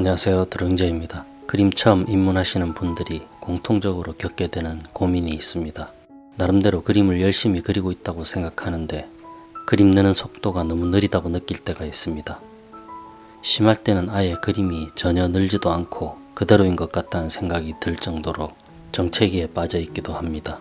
안녕하세요 드릉제입니다. 그림 처음 입문하시는 분들이 공통적으로 겪게 되는 고민이 있습니다. 나름대로 그림을 열심히 그리고 있다고 생각하는데 그림 느는 속도가 너무 느리다고 느낄 때가 있습니다. 심할 때는 아예 그림이 전혀 늘지도 않고 그대로인 것 같다는 생각이 들 정도로 정체기에 빠져 있기도 합니다.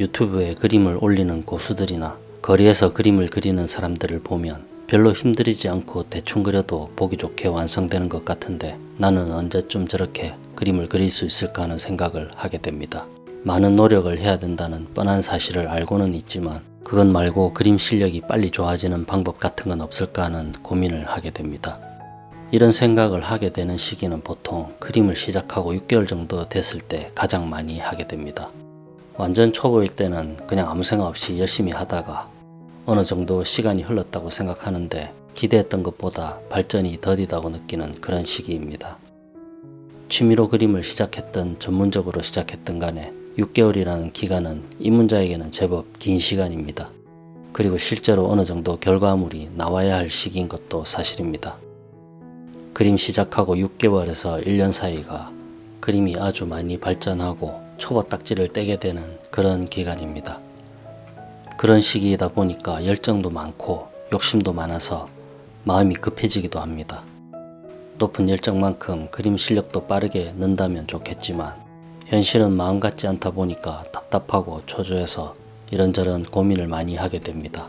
유튜브에 그림을 올리는 고수들이나 거리에서 그림을 그리는 사람들을 보면 별로 힘들이지 않고 대충 그려도 보기 좋게 완성되는 것 같은데 나는 언제쯤 저렇게 그림을 그릴 수 있을까 하는 생각을 하게 됩니다. 많은 노력을 해야 된다는 뻔한 사실을 알고는 있지만 그것 말고 그림 실력이 빨리 좋아지는 방법 같은 건 없을까 하는 고민을 하게 됩니다. 이런 생각을 하게 되는 시기는 보통 그림을 시작하고 6개월 정도 됐을 때 가장 많이 하게 됩니다. 완전 초보일 때는 그냥 아무 생각 없이 열심히 하다가 어느 정도 시간이 흘렀다고 생각하는데 기대했던 것보다 발전이 더디다고 느끼는 그런 시기입니다. 취미로 그림을 시작했던 전문적으로 시작했던 간에 6개월이라는 기간은 입문자에게는 제법 긴 시간입니다. 그리고 실제로 어느 정도 결과물이 나와야 할 시기인 것도 사실입니다. 그림 시작하고 6개월에서 1년 사이가 그림이 아주 많이 발전하고 초보 딱지를 떼게 되는 그런 기간입니다. 그런 시기이다 보니까 열정도 많고 욕심도 많아서 마음이 급해지기도 합니다. 높은 열정만큼 그림 실력도 빠르게 는다면 좋겠지만 현실은 마음 같지 않다 보니까 답답하고 초조해서 이런저런 고민을 많이 하게 됩니다.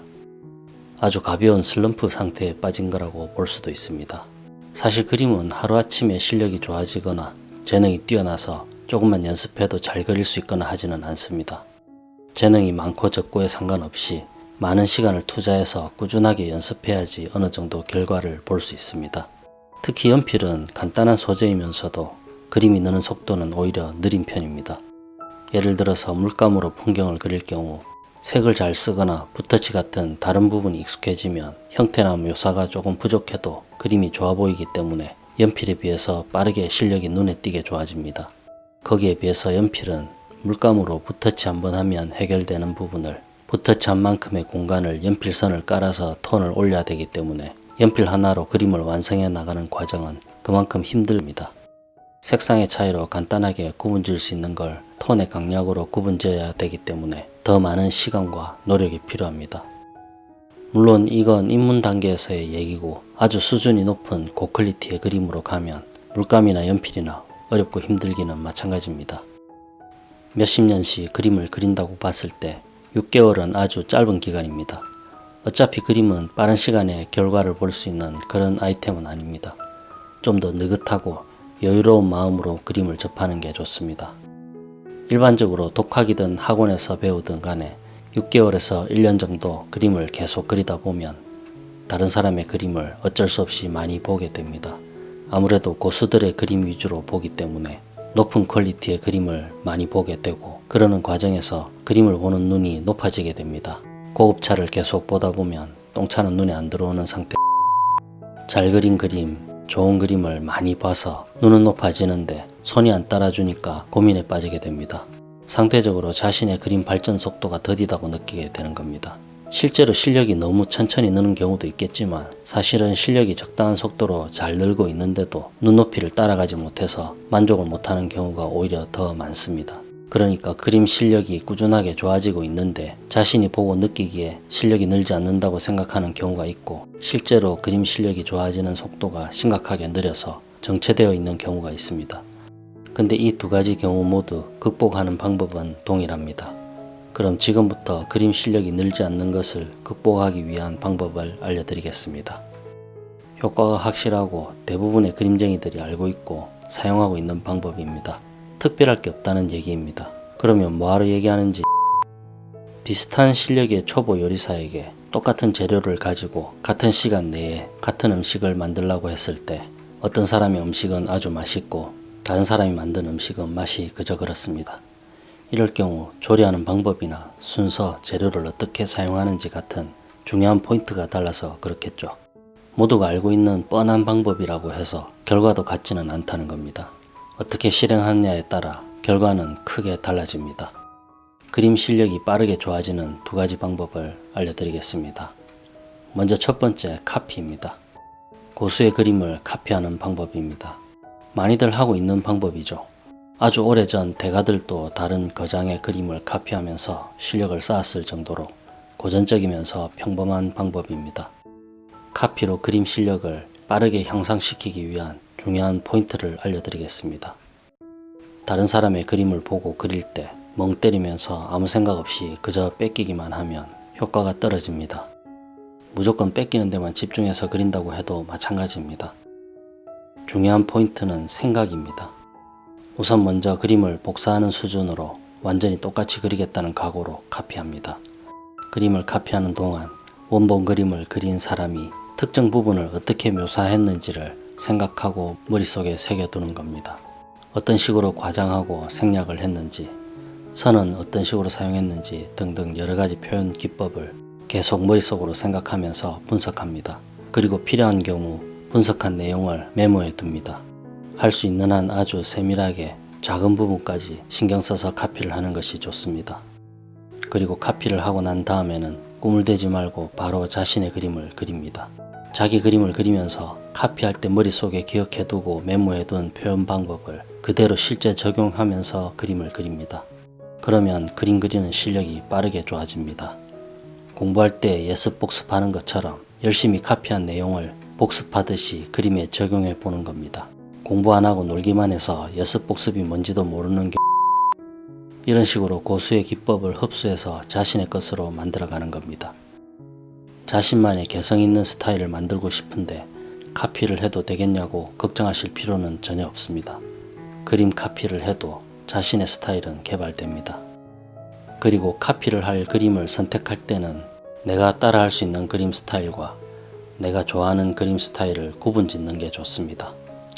아주 가벼운 슬럼프 상태에 빠진 거라고 볼 수도 있습니다. 사실 그림은 하루아침에 실력이 좋아지거나 재능이 뛰어나서 조금만 연습해도 잘 그릴 수 있거나 하지는 않습니다. 재능이 많고 적고에 상관없이 많은 시간을 투자해서 꾸준하게 연습해야지 어느 정도 결과를 볼 수 있습니다. 특히 연필은 간단한 소재이면서도 그림이 느는 속도는 오히려 느린 편입니다. 예를 들어서 물감으로 풍경을 그릴 경우 색을 잘 쓰거나 붓터치 같은 다른 부분이 익숙해지면 형태나 묘사가 조금 부족해도 그림이 좋아 보이기 때문에 연필에 비해서 빠르게 실력이 눈에 띄게 좋아집니다. 거기에 비해서 연필은 물감으로 붓터치 한번 하면 해결되는 부분을 붓터치한 만큼의 공간을 연필선을 깔아서 톤을 올려야 되기 때문에 연필 하나로 그림을 완성해 나가는 과정은 그만큼 힘듭니다. 색상의 차이로 간단하게 구분 지을 수 있는 걸 톤의 강약으로 구분 지어야 되기 때문에 더 많은 시간과 노력이 필요합니다. 물론 이건 입문 단계에서의 얘기고 아주 수준이 높은 고퀄리티의 그림으로 가면 물감이나 연필이나 어렵고 힘들기는 마찬가지입니다. 몇십 년씩 그림을 그린다고 봤을 때 6개월은 아주 짧은 기간입니다. 어차피 그림은 빠른 시간에 결과를 볼 수 있는 그런 아이템은 아닙니다. 좀 더 느긋하고 여유로운 마음으로 그림을 접하는 게 좋습니다. 일반적으로 독학이든 학원에서 배우든 간에 6개월에서 1년 정도 그림을 계속 그리다 보면 다른 사람의 그림을 어쩔 수 없이 많이 보게 됩니다. 아무래도 고수들의 그림 위주로 보기 때문에 높은 퀄리티의 그림을 많이 보게 되고 그러는 과정에서 그림을 보는 눈이 높아지게 됩니다. 고급차를 계속 보다 보면 똥차는 눈에 안 들어오는 상태 잘 그린 그림, 좋은 그림을 많이 봐서 눈은 높아지는데 손이 안 따라주니까 고민에 빠지게 됩니다. 상대적으로 자신의 그림 발전 속도가 더디다고 느끼게 되는 겁니다. 실제로 실력이 너무 천천히 느는 경우도 있겠지만 사실은 실력이 적당한 속도로 잘 늘고 있는데도 눈높이를 따라가지 못해서 만족을 못하는 경우가 오히려 더 많습니다. 그러니까 그림 실력이 꾸준하게 좋아지고 있는데 자신이 보고 느끼기에 실력이 늘지 않는다고 생각하는 경우가 있고 실제로 그림 실력이 좋아지는 속도가 심각하게 느려서 정체되어 있는 경우가 있습니다. 근데 이 두 가지 경우 모두 극복하는 방법은 동일합니다. 그럼 지금부터 그림 실력이 늘지 않는 것을 극복하기 위한 방법을 알려드리겠습니다. 효과가 확실하고 대부분의 그림쟁이들이 알고 있고 사용하고 있는 방법입니다. 특별할 게 없다는 얘기입니다. 그러면 뭐하러 얘기하는지 비슷한 실력의 초보 요리사에게 똑같은 재료를 가지고 같은 시간 내에 같은 음식을 만들라고 했을 때 어떤 사람의 음식은 아주 맛있고 다른 사람이 만든 음식은 맛이 그저 그렇습니다. 이럴 경우 조리하는 방법이나 순서, 재료를 어떻게 사용하는지 같은 중요한 포인트가 달라서 그렇겠죠. 모두가 알고 있는 뻔한 방법이라고 해서 결과도 같지는 않다는 겁니다. 어떻게 실행하느냐에 따라 결과는 크게 달라집니다. 그림 실력이 빠르게 좋아지는 두 가지 방법을 알려드리겠습니다. 먼저 첫 번째 카피입니다. 고수의 그림을 카피하는 방법입니다. 많이들 하고 있는 방법이죠. 아주 오래전 대가들도 다른 거장의 그림을 카피하면서 실력을 쌓았을 정도로 고전적이면서 평범한 방법입니다. 카피로 그림 실력을 빠르게 향상시키기 위한 중요한 포인트를 알려드리겠습니다. 다른 사람의 그림을 보고 그릴 때 멍 때리면서 아무 생각 없이 그저 뺏기기만 하면 효과가 떨어집니다. 무조건 뺏기는 데만 집중해서 그린다고 해도 마찬가지입니다. 중요한 포인트는 생각입니다. 우선 먼저 그림을 복사하는 수준으로 완전히 똑같이 그리겠다는 각오로 카피합니다. 그림을 카피하는 동안 원본 그림을 그린 사람이 특정 부분을 어떻게 묘사했는지를 생각하고 머릿속에 새겨두는 겁니다. 어떤 식으로 과장하고 생략을 했는지, 선은 어떤 식으로 사용했는지 등등 여러가지 표현 기법을 계속 머릿속으로 생각하면서 분석합니다. 그리고 필요한 경우 분석한 내용을 메모해 둡니다. 할 수 있는 한 아주 세밀하게 작은 부분까지 신경 써서 카피를 하는 것이 좋습니다. 그리고 카피를 하고 난 다음에는 꿈을 대지 말고 바로 자신의 그림을 그립니다. 자기 그림을 그리면서 카피할 때 머릿속에 기억해두고 메모해둔 표현 방법을 그대로 실제 적용하면서 그림을 그립니다. 그러면 그림 그리는 실력이 빠르게 좋아집니다. 공부할 때 예습 복습하는 것처럼 열심히 카피한 내용을 복습하듯이 그림에 적용해 보는 겁니다. 공부 안 하고 놀기만 해서 예습 복습이 뭔지도 모르는 게 이런 식으로 고수의 기법을 흡수해서 자신의 것으로 만들어가는 겁니다. 자신만의 개성 있는 스타일을 만들고 싶은데 카피를 해도 되겠냐고 걱정하실 필요는 전혀 없습니다. 그림 카피를 해도 자신의 스타일은 개발됩니다. 그리고 카피를 할 그림을 선택할 때는 내가 따라할 수 있는 그림 스타일과 내가 좋아하는 그림 스타일을 구분 짓는 게 좋습니다.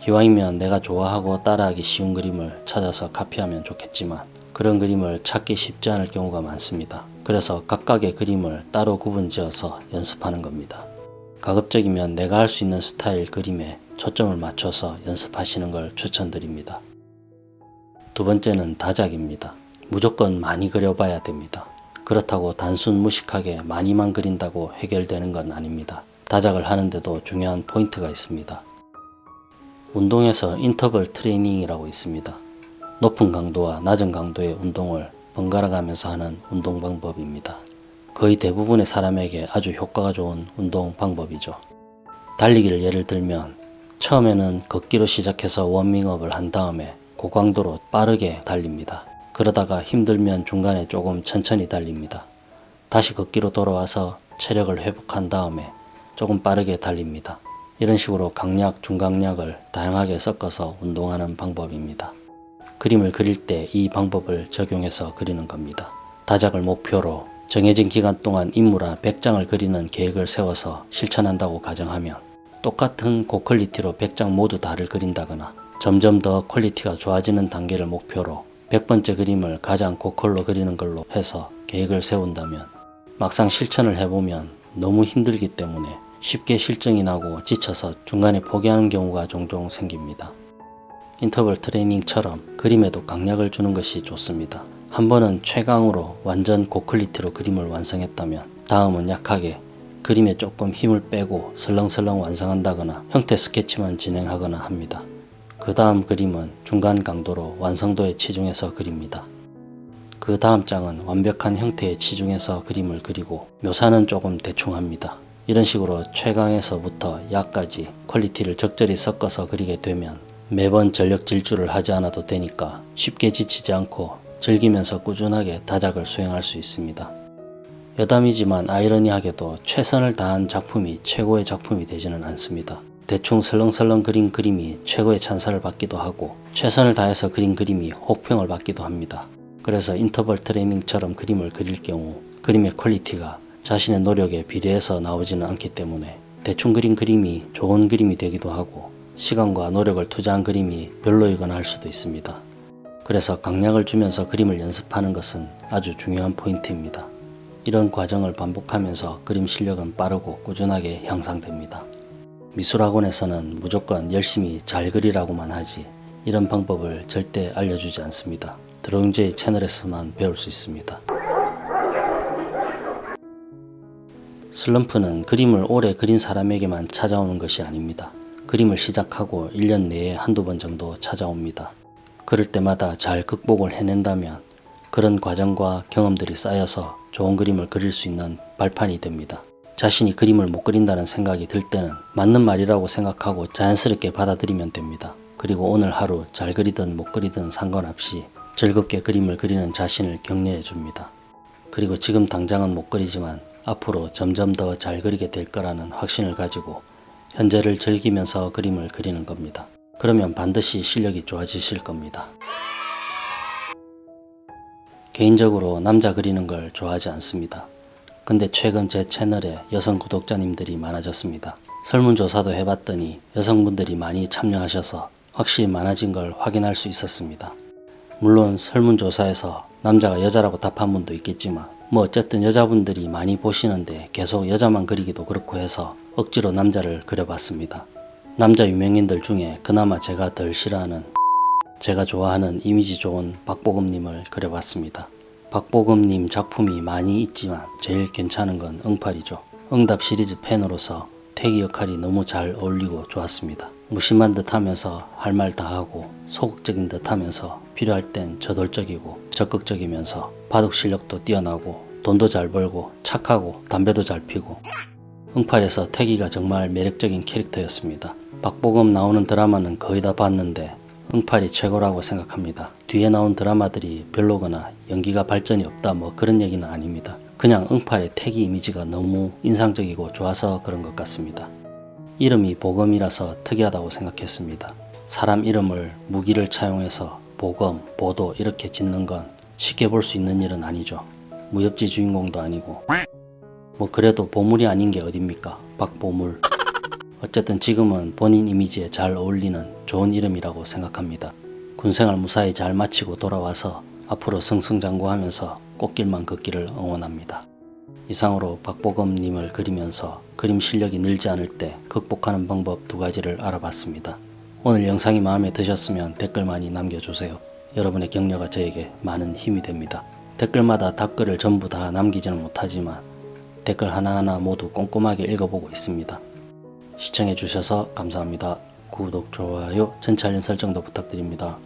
기왕이면 내가 좋아하고 따라하기 쉬운 그림을 찾아서 카피하면 좋겠지만 그런 그림을 찾기 쉽지 않을 경우가 많습니다. 그래서 각각의 그림을 따로 구분 지어서 연습하는 겁니다. 가급적이면 내가 할 수 있는 스타일 그림에 초점을 맞춰서 연습하시는 걸 추천드립니다. 두 번째는 다작입니다. 무조건 많이 그려봐야 됩니다. 그렇다고 단순 무식하게 많이만 그린다고 해결되는 건 아닙니다. 다작을 하는데도 중요한 포인트가 있습니다. 운동에서 인터벌 트레이닝이라고 있습니다. 높은 강도와 낮은 강도의 운동을 번갈아 가면서 하는 운동 방법입니다. 거의 대부분의 사람에게 아주 효과가 좋은 운동 방법이죠. 달리기를 예를 들면 처음에는 걷기로 시작해서 워밍업을 한 다음에 고강도로 빠르게 달립니다. 그러다가 힘들면 중간에 조금 천천히 달립니다. 다시 걷기로 돌아와서 체력을 회복한 다음에 조금 빠르게 달립니다. 이런 식으로 강약, 중강약을 다양하게 섞어서 운동하는 방법입니다. 그림을 그릴 때 이 방법을 적용해서 그리는 겁니다. 다작을 목표로 정해진 기간 동안 인물화 100장을 그리는 계획을 세워서 실천한다고 가정하면 똑같은 고quality로 100장 모두 다를 그린다거나 점점 더 quality가 좋아지는 단계를 목표로 100번째 그림을 가장 고퀄로 그리는 걸로 해서 계획을 세운다면 막상 실천을 해보면 너무 힘들기 때문에 쉽게 싫증이 나고 지쳐서 중간에 포기하는 경우가 종종 생깁니다. 인터벌 트레이닝처럼 그림에도 강약을 주는 것이 좋습니다. 한 번은 최강으로 완전 고quality로 그림을 완성했다면 다음은 약하게 그림에 조금 힘을 빼고 설렁설렁 완성한다거나 형태 스케치만 진행하거나 합니다. 그 다음 그림은 중간 강도로 완성도에 치중해서 그립니다. 그 다음 장은 완벽한 형태에 치중해서 그림을 그리고 묘사는 조금 대충 합니다. 이런 식으로 최강에서부터 약까지 퀄리티를 적절히 섞어서 그리게 되면 매번 전력 질주를 하지 않아도 되니까 쉽게 지치지 않고 즐기면서 꾸준하게 다작을 수행할 수 있습니다. 여담이지만 아이러니하게도 최선을 다한 작품이 최고의 작품이 되지는 않습니다. 대충 설렁설렁 그린 그림이 최고의 찬사를 받기도 하고 최선을 다해서 그린 그림이 혹평을 받기도 합니다. 그래서 인터벌 트레이닝처럼 그림을 그릴 경우 그림의 퀄리티가 자신의 노력에 비례해서 나오지는 않기 때문에 대충 그린 그림이 좋은 그림이 되기도 하고 시간과 노력을 투자한 그림이 별로이거나 할 수도 있습니다. 그래서 강약을 주면서 그림을 연습하는 것은 아주 중요한 포인트입니다. 이런 과정을 반복하면서 그림 실력은 빠르고 꾸준하게 향상됩니다. 미술학원에서는 무조건 열심히 잘 그리라고만 하지 이런 방법을 절대 알려주지 않습니다. 드로잉제이 채널에서만 배울 수 있습니다. 슬럼프는 그림을 오래 그린 사람에게만 찾아오는 것이 아닙니다. 그림을 시작하고 1년 내에 한두 번 정도 찾아옵니다. 그럴 때마다 잘 극복을 해낸다면 그런 과정과 경험들이 쌓여서 좋은 그림을 그릴 수 있는 발판이 됩니다. 자신이 그림을 못 그린다는 생각이 들 때는 맞는 말이라고 생각하고 자연스럽게 받아들이면 됩니다. 그리고 오늘 하루 잘 그리든 못 그리든 상관없이 즐겁게 그림을 그리는 자신을 격려해 줍니다. 그리고 지금 당장은 못 그리지만 앞으로 점점 더 잘 그리게 될 거라는 확신을 가지고 현재를 즐기면서 그림을 그리는 겁니다. 그러면 반드시 실력이 좋아지실 겁니다. 개인적으로 남자 그리는 걸 좋아하지 않습니다. 근데 최근 제 채널에 여성 구독자님들이 많아졌습니다. 설문조사도 해봤더니 여성분들이 많이 참여하셔서 확실히 많아진 걸 확인할 수 있었습니다. 물론 설문조사에서 남자가 여자라고 답한 분도 있겠지만 뭐 어쨌든 여자분들이 많이 보시는데 계속 여자만 그리기도 그렇고 해서 억지로 남자를 그려봤습니다. 남자 유명인들 중에 그나마 제가 덜 싫어하는 제가 좋아하는 이미지 좋은 박보검님을 그려봤습니다. 박보검님 작품이 많이 있지만 제일 괜찮은 건 응팔이죠. 응답 시리즈 팬으로서 태기 역할이 너무 잘 어울리고 좋았습니다. 무심한 듯 하면서 할 말 다 하고 소극적인 듯 하면서 필요할 땐 저돌적이고 적극적이면서 바둑 실력도 뛰어나고 돈도 잘 벌고 착하고 담배도 잘 피고 응팔에서 태기가 정말 매력적인 캐릭터였습니다. 박보검 나오는 드라마는 거의 다 봤는데 응팔이 최고라고 생각합니다. 뒤에 나온 드라마들이 별로거나 연기가 발전이 없다 뭐 그런 얘기는 아닙니다. 그냥 응팔의 태기 이미지가 너무 인상적이고 좋아서 그런 것 같습니다. 이름이 보검이라서 특이하다고 생각했습니다. 사람 이름을 무기를 차용해서 보검, 보도 이렇게 짓는 건 쉽게 볼 수 있는 일은 아니죠. 무협지 주인공도 아니고 뭐 그래도 보물이 아닌 게 어딥니까? 박보물 어쨌든 지금은 본인 이미지에 잘 어울리는 좋은 이름이라고 생각합니다. 군생활 무사히 잘 마치고 돌아와서 앞으로 승승장구하면서 꽃길만 걷기를 응원합니다. 이상으로 박보검님을 그리면서 그림 실력이 늘지 않을 때 극복하는 방법 두 가지를 알아봤습니다. 오늘 영상이 마음에 드셨으면 댓글 많이 남겨주세요. 여러분의 격려가 저에게 많은 힘이 됩니다. 댓글마다 답글을 전부 다 남기지는 못하지만 댓글 하나하나 모두 꼼꼼하게 읽어보고 있습니다. 시청해주셔서 감사합니다. 구독, 좋아요, 전체 알림 설정도 부탁드립니다.